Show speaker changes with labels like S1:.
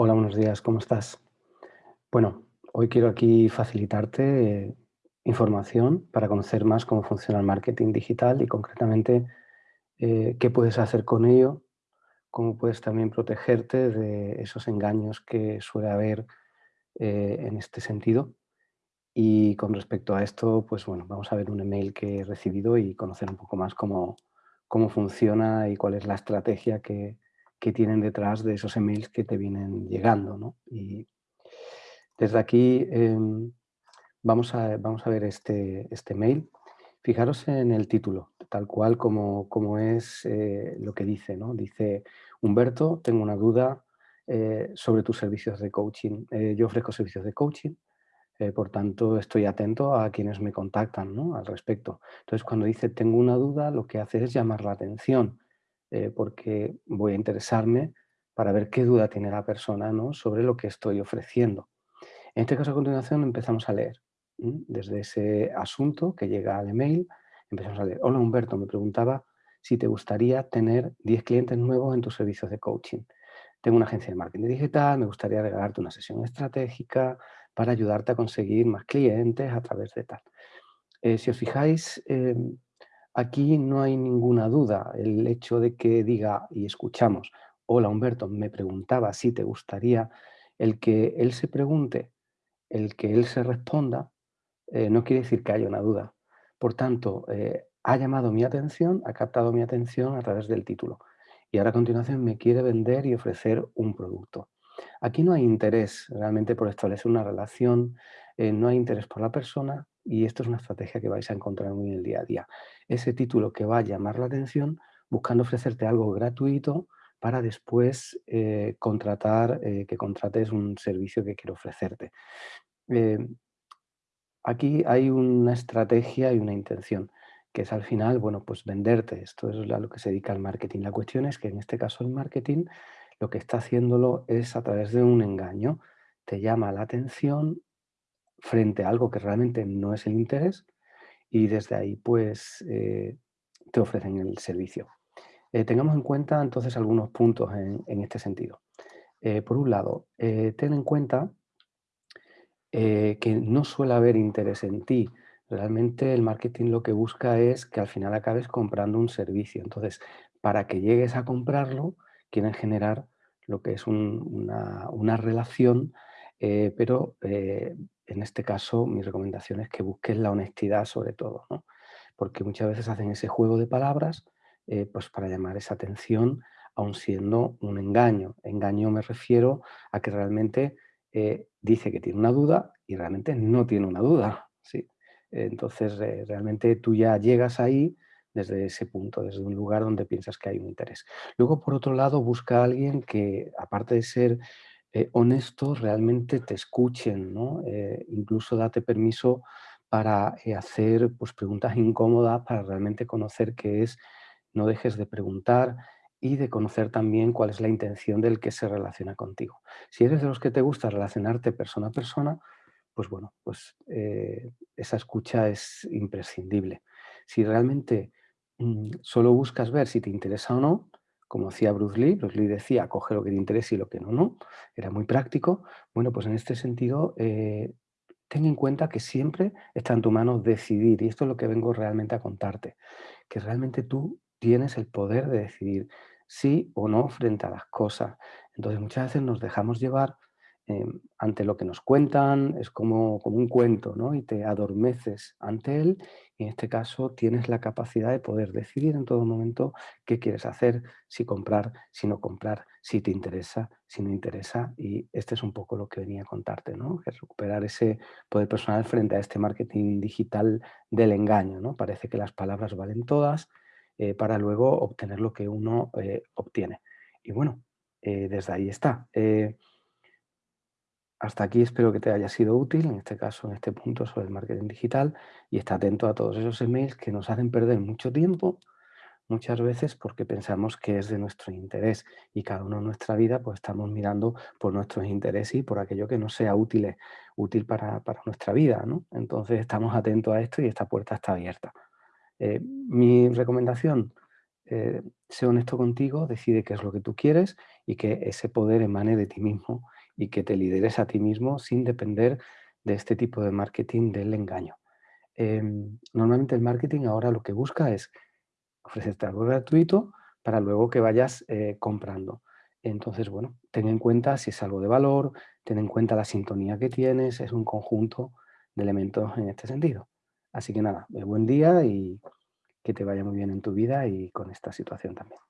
S1: Hola, buenos días, ¿cómo estás? Bueno, hoy quiero aquí facilitarte eh, información para conocer más cómo funciona el marketing digital y concretamente eh, qué puedes hacer con ello, cómo puedes también protegerte de esos engaños que suele haber eh, en este sentido. Y con respecto a esto, pues bueno, vamos a ver un email que he recibido y conocer un poco más cómo, cómo funciona y cuál es la estrategia que, que tienen detrás de esos emails que te vienen llegando. ¿no? Y desde aquí em, vamos, a, vamos a ver este, este mail. Fijaros en el título, tal cual como, como es eh, lo que dice. ¿no? Dice, Humberto, tengo una duda eh, sobre tus servicios de coaching. Eh, yo ofrezco servicios de coaching por tanto, estoy atento a quienes me contactan ¿no? al respecto. Entonces, cuando dice tengo una duda, lo que hace es llamar la atención, eh, porque voy a interesarme para ver qué duda tiene la persona ¿no? sobre lo que estoy ofreciendo. En este caso, a continuación, empezamos a leer. Desde ese asunto que llega al email, empezamos a leer. Hola Humberto, me preguntaba si te gustaría tener 10 clientes nuevos en tus servicios de coaching. Tengo una agencia de marketing digital, me gustaría regalarte una sesión estratégica para ayudarte a conseguir más clientes a través de tal. Eh, si os fijáis, em, aquí no hay ninguna duda. El hecho de que diga y escuchamos, hola Humberto, me preguntaba si te gustaría, el que él se pregunte, el que él se responda, eh, no quiere decir que haya una duda. Por tanto, eh, ha llamado mi atención, ha captado mi atención a través del título. Y ahora a continuación me quiere vender y ofrecer un producto. Aquí no hay interés realmente por establecer una relación, eh, no hay interés por la persona y esto es una estrategia que vais a encontrar muy en el día a día. Ese título que va a llamar la atención buscando ofrecerte algo gratuito para después eh, contratar, eh, que contrates un servicio que quiero ofrecerte. aquí hay una estrategia y una intención que es al final, bueno, pues venderte. Esto es a lo que se dedica el marketing. La cuestión es que en este caso el marketing lo que está haciéndolo es a través de un engaño. Te llama la atención frente a algo que realmente no es el interés y desde ahí pues eh, te ofrecen el servicio. Eh, tengamos en cuenta entonces algunos puntos en, este sentido. Eh, por un lado, ten en cuenta que no suele haber interés en ti. Realmente el marketing lo que busca es que al final acabes comprando un servicio. Entonces, para que llegues a comprarlo, quieren generar lo que es una, relación, eh, pero eh, en este caso mi recomendación es que busques la honestidad sobre todo, porque muchas veces hacen ese juego de palabras eh, pues para llamar esa atención, aun siendo un engaño. Engaño me refiero a que realmente dice que tiene una duda y realmente no tiene una duda. ¿sí? Entonces realmente tú ya llegas ahí desde ese punto, desde un lugar donde piensas que hay un interés. Luego, por otro lado, busca a alguien que, aparte de ser eh, honesto, realmente te escuchen, ¿no? Eh, incluso date permiso para eh, hacer pues, preguntas incómodas, para realmente conocer qué es, no dejes de preguntar y de conocer también cuál es la intención del que se relaciona contigo. Si eres de los que te gusta relacionarte persona a persona, pues bueno, pues esa escucha es imprescindible. Si realmente Mm, solo buscas ver si te interesa o no, como decía Bruce Lee, Bruce Lee decía, coge lo que te interesa y lo que no, no, era muy práctico. Bueno, pues en este sentido, eh, ten en cuenta que siempre está en tu mano decidir, y esto es lo que vengo realmente a contarte, que realmente tú tienes el poder de decidir sí o no frente a las cosas. Entonces muchas veces nos dejamos llevar Em, ante lo que nos cuentan, es como, como un cuento, ¿no? Y te adormeces ante él y en este caso tienes la capacidad de poder decidir en todo momento qué quieres hacer, si comprar, si no comprar, si te interesa, si no interesa y este es un poco lo que venía a contarte, ¿no? Recuperar ese poder personal frente a este marketing digital del engaño, ¿no? Parece que las palabras valen todas eh, para luego obtener lo que uno eh, obtiene. Y bueno, eh, desde ahí está. Hasta aquí espero que te haya sido útil, en este caso, en este punto sobre el marketing digital, y está atento a todos esos emails que nos hacen perder mucho tiempo, muchas veces porque pensamos que es de nuestro interés y cada uno en nuestra vida pues estamos mirando por nuestros intereses y por aquello que no sea útil, útil para, nuestra vida. ¿no? Entonces estamos atentos a esto y esta puerta está abierta. Eh, mi recomendación, eh, sé honesto contigo, decide qué es lo que tú quieres y que ese poder emane de ti mismo y que te lideres a ti mismo sin depender de este tipo de marketing del engaño. Em, normalmente el marketing ahora lo que busca es ofrecerte algo gratuito para luego que vayas eh, comprando. Entonces, bueno, ten en cuenta si es algo de valor, ten en cuenta la sintonía que tienes, es un conjunto de elementos en este sentido. Así que nada, eh, buen día y que te vaya muy bien en tu vida y con esta situación también.